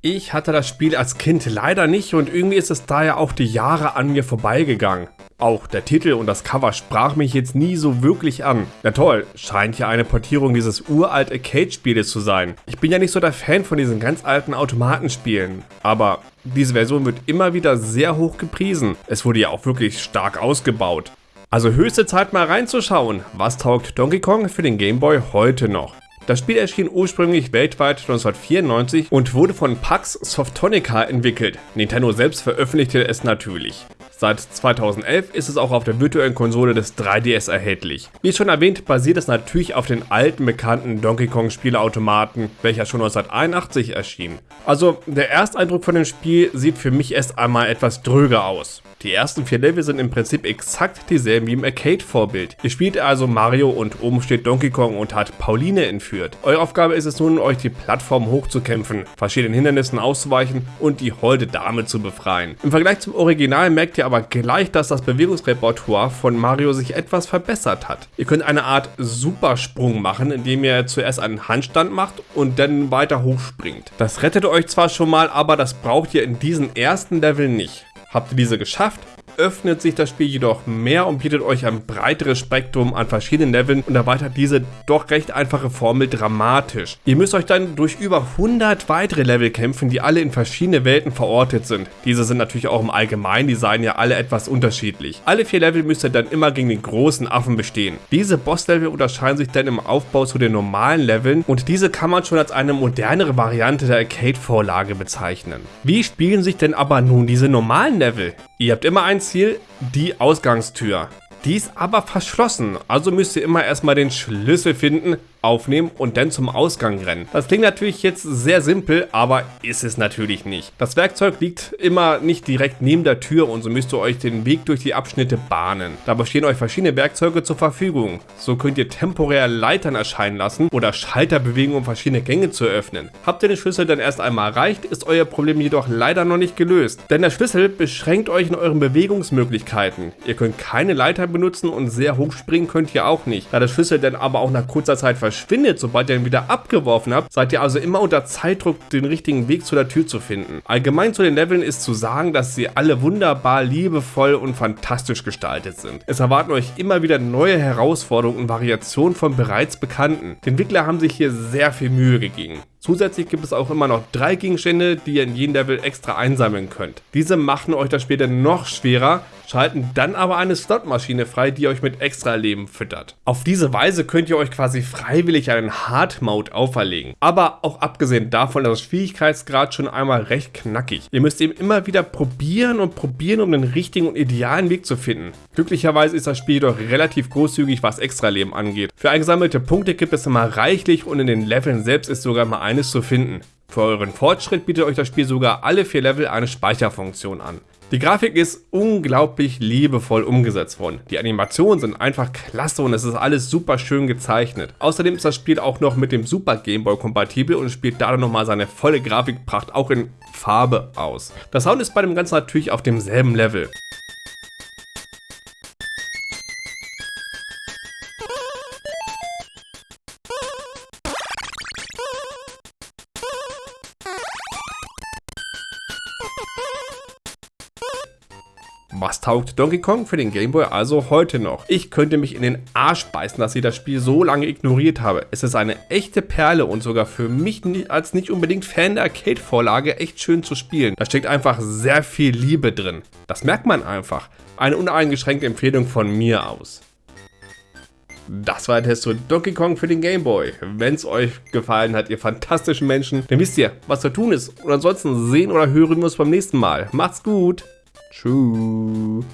Ich hatte das Spiel als Kind leider nicht und irgendwie ist es daher auch die Jahre an mir vorbeigegangen. Auch der Titel und das Cover sprach mich jetzt nie so wirklich an. Na toll, scheint ja eine Portierung dieses uralt Arcade-Spieles zu sein. Ich bin ja nicht so der Fan von diesen ganz alten Automatenspielen, aber diese Version wird immer wieder sehr hoch gepriesen. Es wurde ja auch wirklich stark ausgebaut. Also höchste Zeit mal reinzuschauen, was taugt Donkey Kong für den Game Boy heute noch. Das Spiel erschien ursprünglich weltweit 1994 und wurde von Pax Softonica entwickelt. Nintendo selbst veröffentlichte es natürlich. Seit 2011 ist es auch auf der virtuellen Konsole des 3DS erhältlich. Wie schon erwähnt, basiert es natürlich auf den alten bekannten Donkey Kong Spieleautomaten, welcher schon 1981 erschien. Also der Ersteindruck von dem Spiel sieht für mich erst einmal etwas dröger aus. Die ersten vier Level sind im Prinzip exakt dieselben wie im Arcade-Vorbild. Ihr spielt also Mario und oben steht Donkey Kong und hat Pauline entführt. Eure Aufgabe ist es nun, euch die Plattform hochzukämpfen, verschiedenen Hindernissen auszuweichen und die holde Dame zu befreien. Im Vergleich zum Original merkt ihr aber gleich, dass das Bewegungsrepertoire von Mario sich etwas verbessert hat. Ihr könnt eine Art Supersprung machen, indem ihr zuerst einen Handstand macht und dann weiter hochspringt. Das rettet euch zwar schon mal, aber das braucht ihr in diesen ersten Level nicht. Habt ihr diese geschafft, öffnet sich das Spiel jedoch mehr und bietet euch ein breiteres Spektrum an verschiedenen Leveln und erweitert diese doch recht einfache Formel dramatisch. Ihr müsst euch dann durch über 100 weitere Level kämpfen, die alle in verschiedene Welten verortet sind. Diese sind natürlich auch im Allgemeindesign ja alle etwas unterschiedlich. Alle vier Level müsst ihr dann immer gegen den großen Affen bestehen. Diese Bosslevel unterscheiden sich dann im Aufbau zu den normalen Leveln und diese kann man schon als eine modernere Variante der Arcade-Vorlage bezeichnen. Wie spielen sich denn aber nun diese normalen Level? Ihr habt immer ein Ziel, die Ausgangstür. Die ist aber verschlossen, also müsst ihr immer erstmal den Schlüssel finden, aufnehmen und dann zum Ausgang rennen. Das klingt natürlich jetzt sehr simpel, aber ist es natürlich nicht. Das Werkzeug liegt immer nicht direkt neben der Tür und so müsst ihr euch den Weg durch die Abschnitte bahnen. Dabei stehen euch verschiedene Werkzeuge zur Verfügung. So könnt ihr temporär Leitern erscheinen lassen oder Schalter bewegen, um verschiedene Gänge zu öffnen. Habt ihr den Schlüssel dann erst einmal erreicht, ist euer Problem jedoch leider noch nicht gelöst. Denn der Schlüssel beschränkt euch in euren Bewegungsmöglichkeiten. Ihr könnt keine Leiter benutzen und sehr hoch springen könnt ihr auch nicht. Da der Schlüssel dann aber auch nach kurzer Zeit verschwindet, sobald ihr ihn wieder abgeworfen habt, seid ihr also immer unter Zeitdruck, den richtigen Weg zu der Tür zu finden. Allgemein zu den Leveln ist zu sagen, dass sie alle wunderbar, liebevoll und fantastisch gestaltet sind. Es erwarten euch immer wieder neue Herausforderungen und Variationen von bereits bekannten. Die Entwickler haben sich hier sehr viel Mühe gegeben. Zusätzlich gibt es auch immer noch drei Gegenstände, die ihr in jedem Level extra einsammeln könnt. Diese machen euch das Spiel dann noch schwerer, schalten dann aber eine Slotmaschine frei, die euch mit extra Leben füttert. Auf diese Weise könnt ihr euch quasi freiwillig einen Hard Mode auferlegen. Aber auch abgesehen davon ist das Schwierigkeitsgrad schon einmal recht knackig. Ihr müsst eben immer wieder probieren und probieren, um den richtigen und idealen Weg zu finden. Glücklicherweise ist das Spiel jedoch relativ großzügig, was extra Leben angeht. Für eingesammelte Punkte gibt es immer reichlich und in den Leveln selbst ist sogar mal eines zu finden. Für euren Fortschritt bietet euch das Spiel sogar alle vier Level eine Speicherfunktion an. Die Grafik ist unglaublich liebevoll umgesetzt worden. Die Animationen sind einfach klasse und es ist alles super schön gezeichnet. Außerdem ist das Spiel auch noch mit dem Super Game Boy kompatibel und spielt dadurch nochmal seine volle Grafikpracht auch in Farbe aus. Das Sound ist bei dem Ganzen natürlich auf demselben Level. Was taugt Donkey Kong für den Game Boy also heute noch? Ich könnte mich in den Arsch beißen, dass ich das Spiel so lange ignoriert habe. Es ist eine echte Perle und sogar für mich als nicht unbedingt Fan der Arcade-Vorlage echt schön zu spielen. Da steckt einfach sehr viel Liebe drin. Das merkt man einfach. Eine uneingeschränkte Empfehlung von mir aus. Das war ein Test zu Donkey Kong für den Game Boy. Wenn es euch gefallen hat, ihr fantastischen Menschen, dann wisst ihr, was zu tun ist. Und ansonsten sehen oder hören wir uns beim nächsten Mal. Macht's gut! Tschüss.